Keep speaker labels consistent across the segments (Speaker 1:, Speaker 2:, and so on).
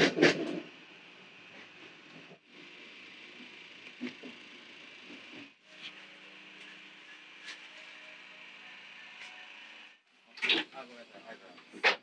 Speaker 1: I'll go at the high ground.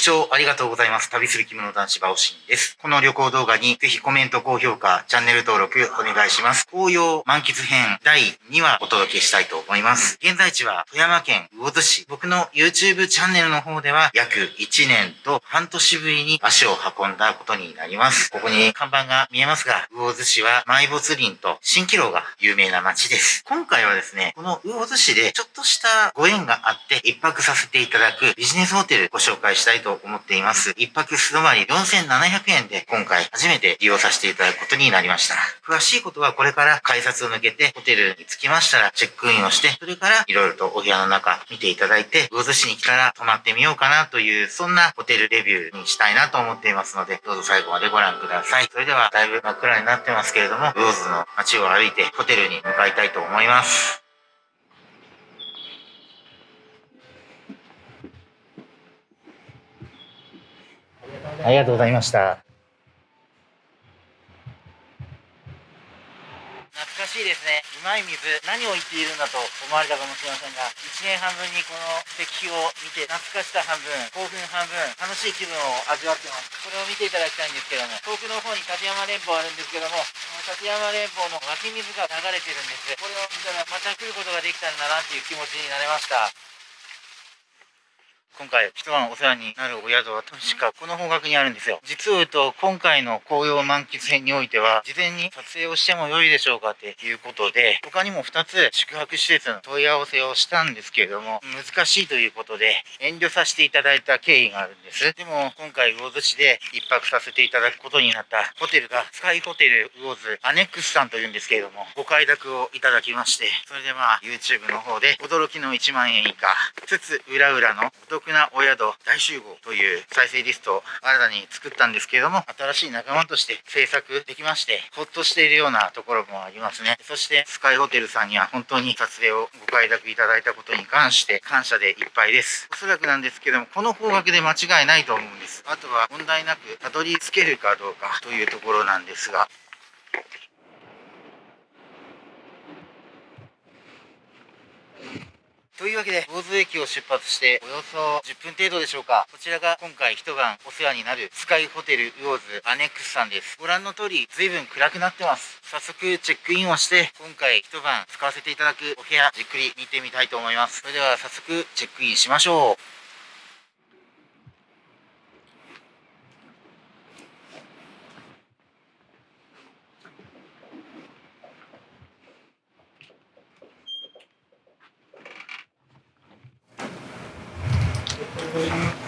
Speaker 1: 視聴ありがとうございます。旅する着物男子バオシンです。この旅行動画にぜひコメント、高評価、チャンネル登録お願いします。紅葉満喫編第2話お届けしたいと思います。現在地は富山県魚津市。僕の YouTube チャンネルの方では約1年と半年ぶりに足を運んだことになります。ここに看板が見えますが、魚津市は埋没林と蜃気楼が有名な街です。今回はですね、この魚津市でちょっとしたご縁があって一泊させていただくビジネスホテルご紹介したいとと思っています。一泊素泊まり4700円で今回初めて利用させていただくことになりました。詳しいことはこれから改札を抜けてホテルに着きましたらチェックインをして、それから色々とお部屋の中見ていただいて、魚津市に来たら泊まってみようかなという、そんなホテルレビューにしたいなと思っていますので、どうぞ最後までご覧ください。それではだいぶ真っ暗になってますけれども、魚津の街を歩いてホテルに向かいたいと思います。ありがとうございました。懐かしいですね。うまい水、何を言っているんだと思われたかもしれませんが、1年半分にこの石碑を見て、懐かしさ半分、興奮半分、楽しい気分を味わってます。これを見ていただきたいんですけども、遠くの方に立山連峰あるんですけども、立山連峰の湧き水が流れてるんです。これを見たらまた来ることができたんだなっていう気持ちになれました。今回一晩お世話になるお宿は確かこの方角にあるんですよ。実を言うと今回の紅葉満喫編においては事前に撮影をしても良いでしょうかっていうことで他にも2つ宿泊施設の問い合わせをしたんですけれども難しいということで遠慮させていただいた経緯があるんです。でも今回魚津市で一泊させていただくことになったホテルがスカイホテル魚津アネックスさんというんですけれどもご快諾をいただきましてそれでまあ YouTube の方で驚きの1万円以下つつ裏裏のお得なお宿大集合という再生リストを新たに作ったんですけれども、新しい仲間として制作できまして、ほっとしているようなところもありますね。そして、スカイホテルさんには本当に撮影をご快諾いただいたことに関して感謝でいっぱいです。おそらくなんですけども、この方角で間違いないと思うんです。あとは問題なくたどり着けるかどうかというところなんですが、というわけで、坊津駅を出発して、およそ10分程度でしょうか。こちらが今回一晩お世話になるスカイホテルウォーズアネックスさんです。ご覧の通り、随分暗くなってます。早速チェックインをして、今回一晩使わせていただくお部屋、じっくり見てみたいと思います。それでは早速チェックインしましょう。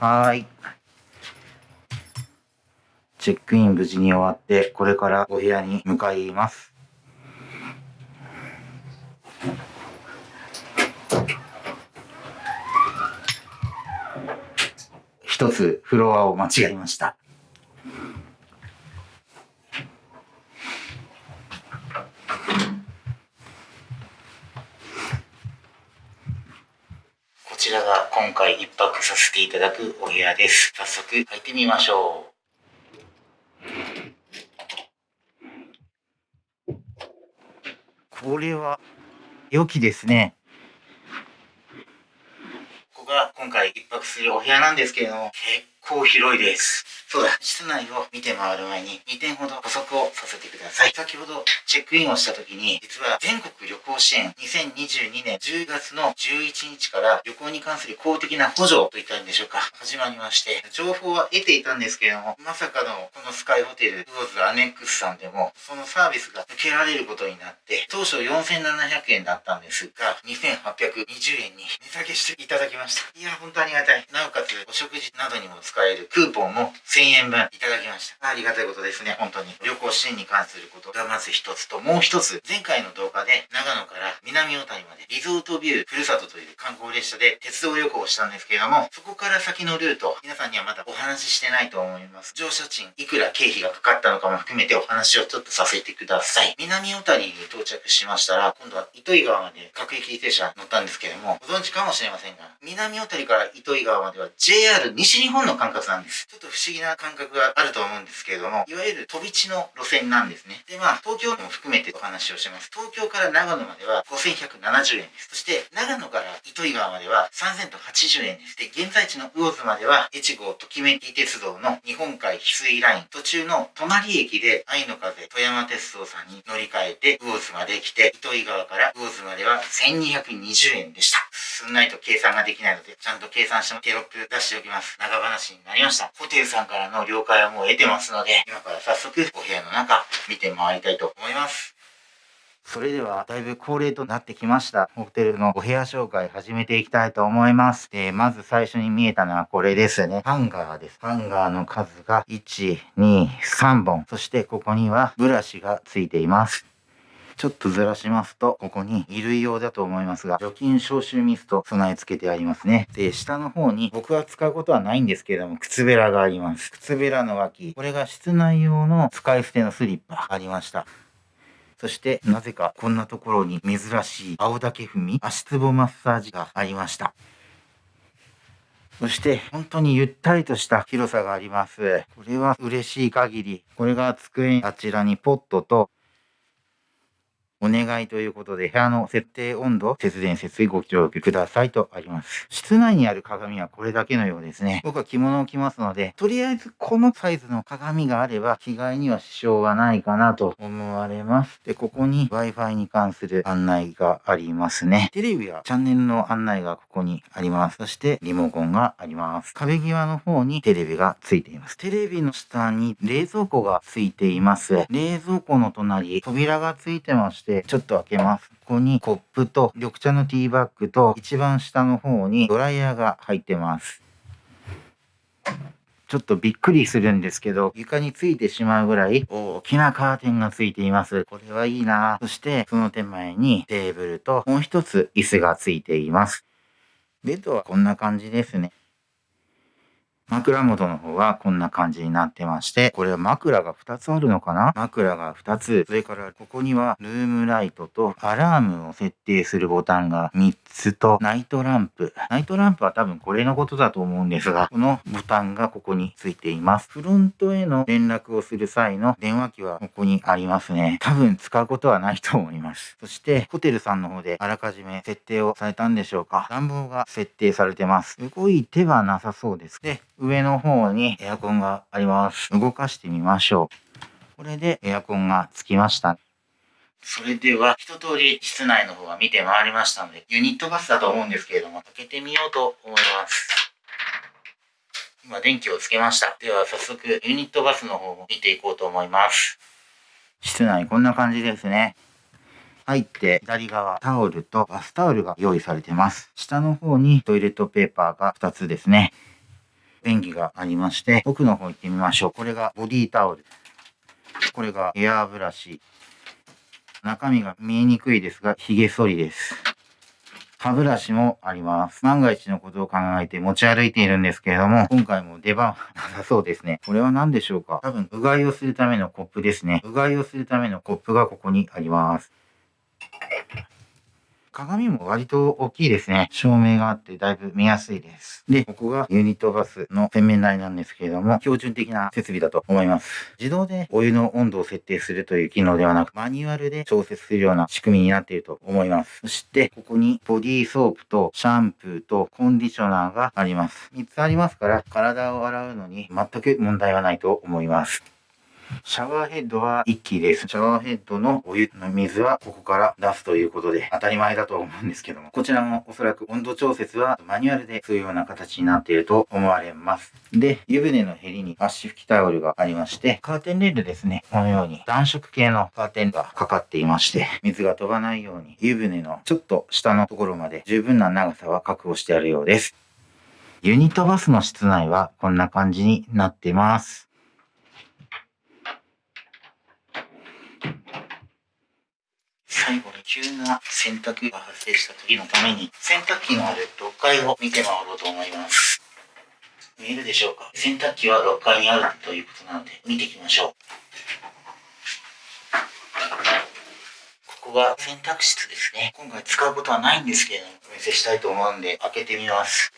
Speaker 1: はい。チェックイン無事に終わって、これからお部屋に向かいます。一つフロアを間違えました。ちらが今回一泊させていただくお部屋です。早速入ってみましょう。これは良きですね。ここが今回一泊するお部屋なんですけれども、結構広いです。そうだ、室内を見て回る前に2点ほど補足をさせてください。先ほどチェックインをした時に、実は全国旅行支援2022年10月の11日から旅行に関する公的な補助といったんでしょうか、始まりまして、情報は得ていたんですけれども、まさかのこのスカイホテル、ウォーズアネックスさんでも、そのサービスが受けられることになって、当初4700円だったんですが、2820円に値下げしていただきました。いや、本当ありがたい。なおかつ、お食事などにも使えるクーポンも1000円分いただきました。ありがたいことですね、本当に。旅行支援に関することがまず一つと、もう一つ、前回の動画で長野から南小谷までリゾートビューふるさとという観光列車で鉄道旅行をしたんですけれども、そこから先のルート、皆さんにはまだお話ししてないと思います。乗車賃、いくら経費がかかったのかも含めてお話をちょっとさせてください。南小谷に到着しましたら、今度は糸魚川まで各駅停車乗ったんですけれども、ご存知かもしれませんが、南小谷から糸魚川までは JR 西日本の管轄なんです。ちょっと不思議な感覚があると思うんですけれども、いわゆる飛び地の路線なんですね。で、まあ、東京も含めてお話をします。東京から長野までは5170円です。そして、長野から糸魚川までは3080円です。で、現在地の魚津までは、越後ときめき鉄道の日本海翡翠ライン、途中の隣駅で愛の風富山鉄道さんに乗り換えて魚津まで来て、糸魚川から魚津までは1220円でした。すんないと計算ができないので、ちゃんと計算してテロップ出しておきます。長話になりました。ホテルさんからの了解はもう得てますので、今から早速お部屋の中見て回りたいと思います。それでは、だいぶ恒例となってきました。ホテルのお部屋紹介始めていきたいと思います。で、まず最初に見えたのはこれですね。ハンガーです。ハンガーの数が1、2、3本。そしてここにはブラシがついています。ちょっとずらしますと、ここに衣類用だと思いますが、除菌消臭ミスト備え付けてありますね。で、下の方に僕は使うことはないんですけれども、靴べらがあります。靴べらの脇。これが室内用の使い捨てのスリッパありました。そして、なぜかこんなところに珍しい青竹踏み足つぼマッサージがありました。そして、本当にゆったりとした広さがあります。これは嬉しい限り。これが机、あちらにポットとお願いということで、部屋の設定温度、節電節水ご協力くださいとあります。室内にある鏡はこれだけのようですね。僕は着物を着ますので、とりあえずこのサイズの鏡があれば、着替えには支障はないかなと思われます。で、ここに Wi-Fi に関する案内がありますね。テレビやチャンネルの案内がここにあります。そしてリモコンがあります。壁際の方にテレビがついています。テレビの下に冷蔵庫がついています。冷蔵庫の隣、扉がついてましてして、ちょっと開けます。ここにコップと緑茶のティーバッグと一番下の方にドライヤーが入ってます。ちょっとびっくりするんですけど、床についてしまうぐらい大きなカーテンがついています。これはいいなそして、その手前にテーブルともう一つ椅子がついています。ベッドはこんな感じですね。枕元の方はこんな感じになってまして、これは枕が2つあるのかな？枕が2つ。それからここにはルームライトとアラームを設定するボタンが3つとナイトランプ。ナイトランプは多分これのことだと思うんですが、このボタンがここについています。フロントへの連絡をする際の電話機はここにありますね。多分使うことはないと思います。そしてホテルさんの方であらかじめ設定をされたんでしょうか？暖房が設定されてます。動いてはなさそうです。で、上の方にエアコンがあります。動かしてみましょう。これでエアコンがつきました。それでは、一通り室内の方は見て回りましたので、ユニットバスだと思うんですけれども、開けてみようと思います。今、電気をつけました。では、早速、ユニットバスの方も見ていこうと思います。室内、こんな感じですね。入って左側タオルとバスタオルが用意されてます。下の方にトイレットペーパーが2つですね。便器がありまして、奥の方行ってみましょう。これがボディタオル。これがエアーブラシ。中身が見えにくいですが、髭剃りです。歯ブラシもあります。万が一のことを考えて持ち歩いているんですけれども、今回も出番なさそうですね。これは何でしょうか？多分、うがいをするためのコップですね。うがいをするためのコップがここにあります。鏡も割と大きいですね。照明があってだいぶ見やすいです。で、ここがユニットバスの洗面台なんですけれども、標準的な設備だと思います。自動でお湯の温度を設定するという機能ではなく、マニュアルで調節するような仕組みになっていると思います。そして、ここにボディーソープとシャンプーとコンディショナーがあります。3つありますから、体を洗うのに全く問題はないと思います。シャワーヘッドは1機です。シャワーヘッドのお湯の水はここから出すということで当たり前だと思うんですけども、こちらもおそらく温度調節はマニュアルでそういうような形になっていると思われます。で、湯船のヘりに足拭きタオルがありまして、カーテンレールですね。このように暖色系のカーテンがかかっていまして、水が飛ばないように湯船のちょっと下のところまで十分な長さは確保してあるようです。ユニットバスの室内はこんな感じになってます。最後に急な洗濯が発生した時のために、洗濯機のある6階を見て回ろうと思います。見えるでしょうか？洗濯機は6階にあるということなので、見ていきましょう。ここが洗濯室ですね。今回使うことはないんですけれども、お見せしたいと思うんで、開けてみます。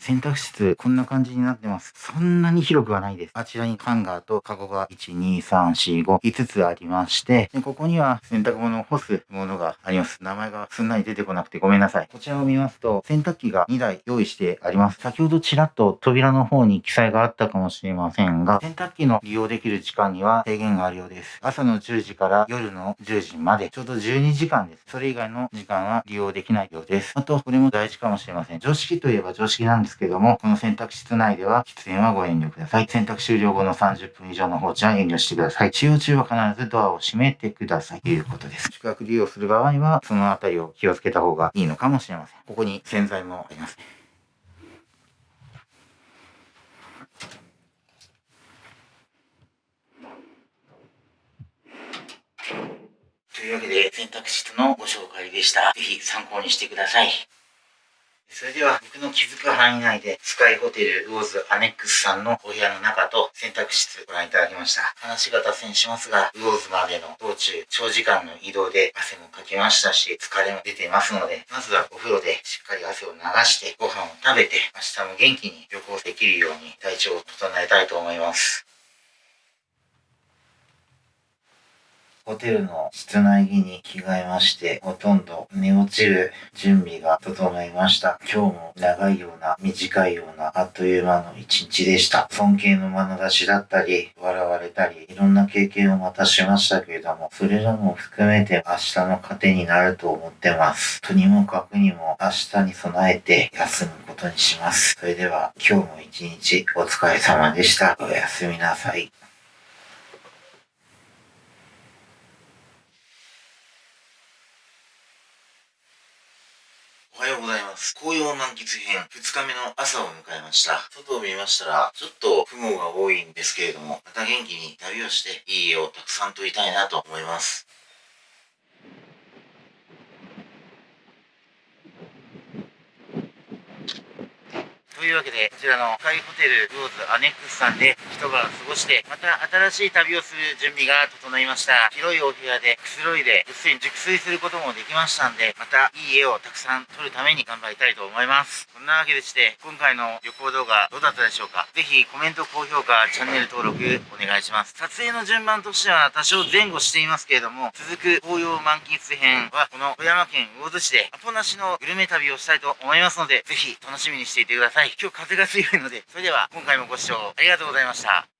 Speaker 1: 洗濯室、こんな感じになってます。そんなに広くはないです。あちらにハンガーとカゴが1、2、3、4、5、5つありまして、でここには洗濯物を干すものがあります。名前がすんなり出てこなくてごめんなさい。こちらを見ますと、洗濯機が2台用意してあります。先ほどちらっと扉の方に記載があったかもしれませんが、洗濯機の利用できる時間には制限があるようです。朝の10時から夜の10時まで、ちょうど12時間です。それ以外の時間は利用できないようです。あと、これも大事かもしれません。常識といえば常識なんですですけども、この洗濯室内では喫煙はご遠慮ください。洗濯終了後の30分以上の放置は遠慮してください。使用中は必ずドアを閉めてください。ということです。宿泊利用する場合は、そのあたりを気をつけた方がいいのかもしれません。ここに洗剤もあります。というわけで、洗濯室のご紹介でした。ぜひ参考にしてください。それでは僕の気づく範囲内でスカイホテルウォーズアネックスさんのお部屋の中と選択室ご覧いただきました。話が脱線しますが、ウォーズまでの道中長時間の移動で汗もかきましたし、疲れも出ていますので、まずはお風呂でしっかり汗を流してご飯を食べて明日も元気に旅行できるように体調を整えたいと思います。ホテルの室内着に着替えまして、ほとんど寝落ちる準備が整いました。今日も長いような、短いような、あっという間の一日でした。尊敬の眼差しだったり、笑われたり、いろんな経験をまたしましたけれども、それらも含めて明日の糧になると思ってます。とにもかくにも明日に備えて休むことにします。それでは今日も一日お疲れ様でした。おやすみなさい。おはようございます。紅葉満喫編2日目の朝を迎えました。外を見ましたら、ちょっと雲が多いんですけれども、また元気に旅をしていい絵をたくさん撮りたいなと思います。というわけで、こちらのスカイホテルローズアネックスさんで一晩過ごして、また新しい旅をする準備が整いました。広いお部屋でくつろいで、ぐっすり熟睡することもできましたんで、またいい絵をたくさん撮るために頑張りたいと思います。こんなわけでして、今回の旅行動画どうだったでしょうか？ぜひコメント、高評価、チャンネル登録お願いします。撮影の順番としては多少前後していますけれども、続く紅葉満喫編はこの富山県魚津市でアポなしのグルメ旅をしたいと思いますので、ぜひ楽しみにしていてください。今日風が強いので、それでは今回もご視聴ありがとうございました。